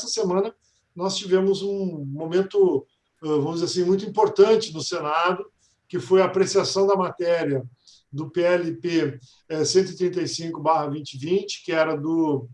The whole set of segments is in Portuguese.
essa semana nós tivemos um momento, vamos dizer assim, muito importante no Senado, que foi a apreciação da matéria do PLP 135/2020, que era do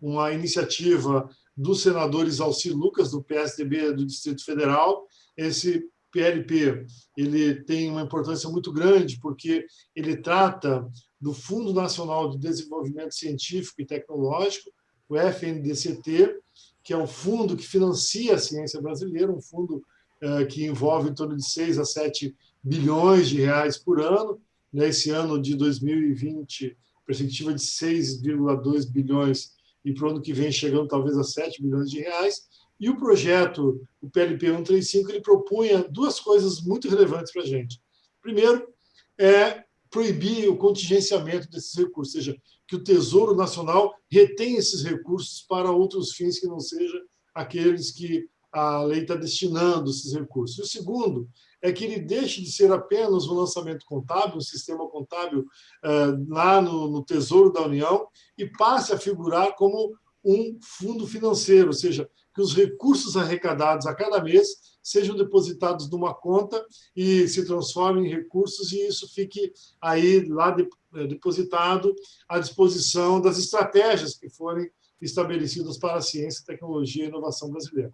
uma iniciativa dos senadores Alci Lucas, do PSDB do Distrito Federal. Esse PLP ele tem uma importância muito grande, porque ele trata do Fundo Nacional de Desenvolvimento Científico e Tecnológico, o FNDCT, que é um fundo que financia a ciência brasileira, um fundo eh, que envolve em torno de 6 a 7 bilhões de reais por ano. Nesse ano de 2020, perspectiva de 6,2 bilhões e para o ano que vem chegando talvez a 7 bilhões de reais. E o projeto, o PLP 135, ele propunha duas coisas muito relevantes para a gente. Primeiro, é proibir o contingenciamento desses recursos, ou seja, que o Tesouro Nacional retém esses recursos para outros fins que não sejam aqueles que a lei está destinando esses recursos. E o segundo é que ele deixe de ser apenas um lançamento contábil, um sistema contábil uh, lá no, no Tesouro da União, e passe a figurar como um fundo financeiro, ou seja, que os recursos arrecadados a cada mês sejam depositados numa conta e se transformem em recursos e isso fique aí lá de, eh, depositado à disposição das estratégias que forem estabelecidas para a ciência, tecnologia e inovação brasileira.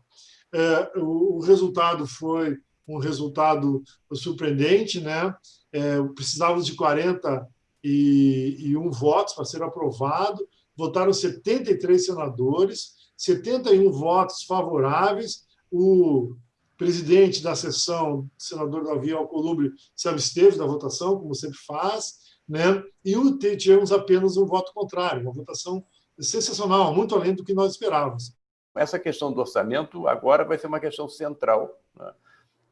É, o, o resultado foi um resultado surpreendente, né? É, precisávamos de 41 votos para ser aprovado, votaram 73 senadores, 71 votos favoráveis, o presidente da sessão, o senador Davi Alcolumbre, se absteve da votação, como sempre faz, né? e tivemos apenas um voto contrário, uma votação sensacional, muito além do que nós esperávamos. Essa questão do orçamento agora vai ser uma questão central. Né?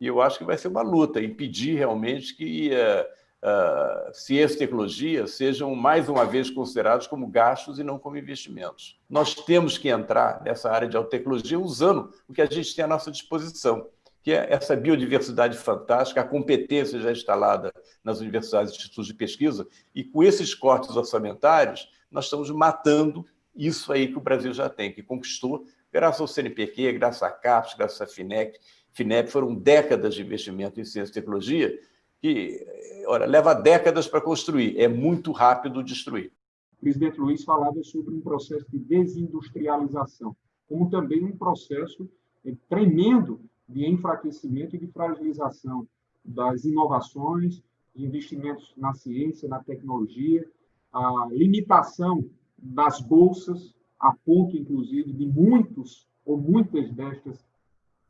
E eu acho que vai ser uma luta, impedir realmente que uh, uh, ciência e tecnologia sejam, mais uma vez, considerados como gastos e não como investimentos. Nós temos que entrar nessa área de tecnologia usando o que a gente tem à nossa disposição, que é essa biodiversidade fantástica, a competência já instalada nas universidades e institutos de pesquisa, e com esses cortes orçamentários, nós estamos matando isso aí que o Brasil já tem, que conquistou graças ao CNPq, graças à CAPES, graças à FINEP, FINEP, foram décadas de investimento em ciência e tecnologia, que, olha, leva décadas para construir, é muito rápido destruir. O presidente Luiz falava sobre um processo de desindustrialização, como também um processo é, tremendo de enfraquecimento e de fragilização das inovações, de investimentos na ciência, na tecnologia, a limitação das bolsas, a ponto, inclusive, de muitos ou muitas destas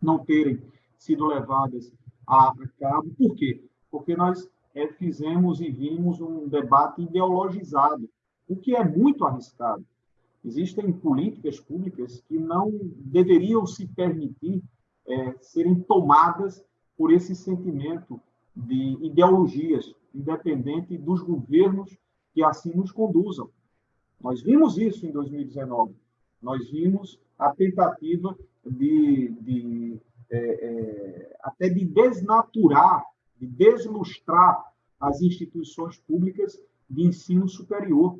não terem sido levadas a, cabo. Por quê? Porque nós é, fizemos e vimos um debate ideologizado, o que é muito arriscado. Existem políticas públicas que não deveriam se permitir é, serem tomadas por esse sentimento de ideologias, independente dos governos que assim nos conduzam. Nós vimos isso em 2019. Nós vimos a tentativa de, de é, é, até de desnaturar, deslustrar as instituições públicas de ensino superior,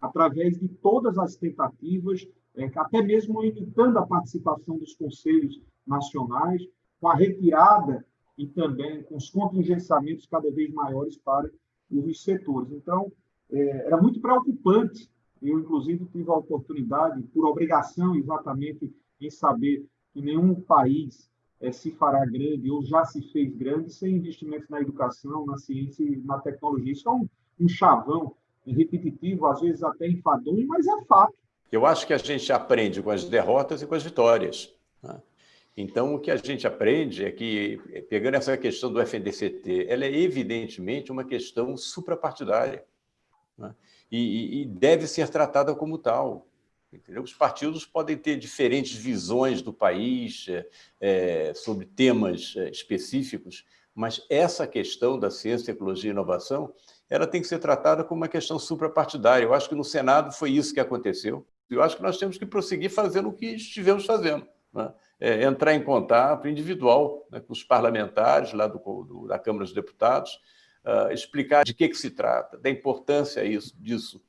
através de todas as tentativas, é, até mesmo limitando a participação dos conselhos nacionais, com a retirada e também com os contingenciamentos cada vez maiores para os setores. Então, é, era muito preocupante. Eu, inclusive, tive a oportunidade, por obrigação exatamente, em saber que nenhum país é, se fará grande ou já se fez grande sem investimentos na educação, na ciência e na tecnologia. Isso é um, um chavão repetitivo, às vezes até enfadonho, mas é fato. Eu acho que a gente aprende com as derrotas e com as vitórias. Né? Então, o que a gente aprende é que, pegando essa questão do FNDCT, ela é evidentemente uma questão suprapartidária né? e, e deve ser tratada como tal. Entendeu? Os partidos podem ter diferentes visões do país é, sobre temas é, específicos, mas essa questão da ciência, tecnologia e inovação, ela tem que ser tratada como uma questão suprapartidária. Eu acho que no Senado foi isso que aconteceu. Eu acho que nós temos que prosseguir fazendo o que estivemos fazendo. Né? É, entrar em contato individual né, com os parlamentares lá do, do, da Câmara dos Deputados, uh, explicar de que, que se trata, da importância isso, disso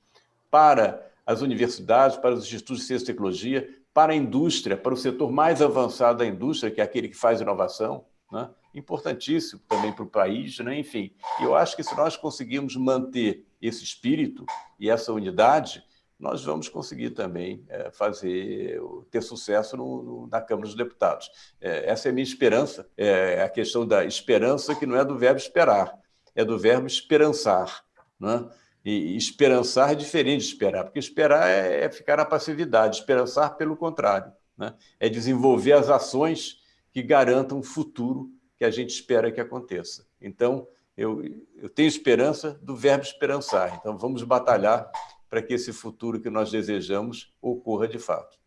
para as universidades, para os institutos de ciência e tecnologia, para a indústria, para o setor mais avançado da indústria, que é aquele que faz inovação, né? importantíssimo também para o país, né? enfim. Eu acho que se nós conseguirmos manter esse espírito e essa unidade, nós vamos conseguir também é, fazer, ter sucesso no, no, na Câmara dos Deputados. É, essa é a minha esperança, é a questão da esperança que não é do verbo esperar, é do verbo esperançar. Né? E esperançar é diferente de esperar, porque esperar é, é ficar na passividade, esperançar, pelo contrário, né? é desenvolver as ações que garantam o futuro que a gente espera que aconteça. Então, eu, eu tenho esperança do verbo esperançar. Então, vamos batalhar para que esse futuro que nós desejamos ocorra de fato.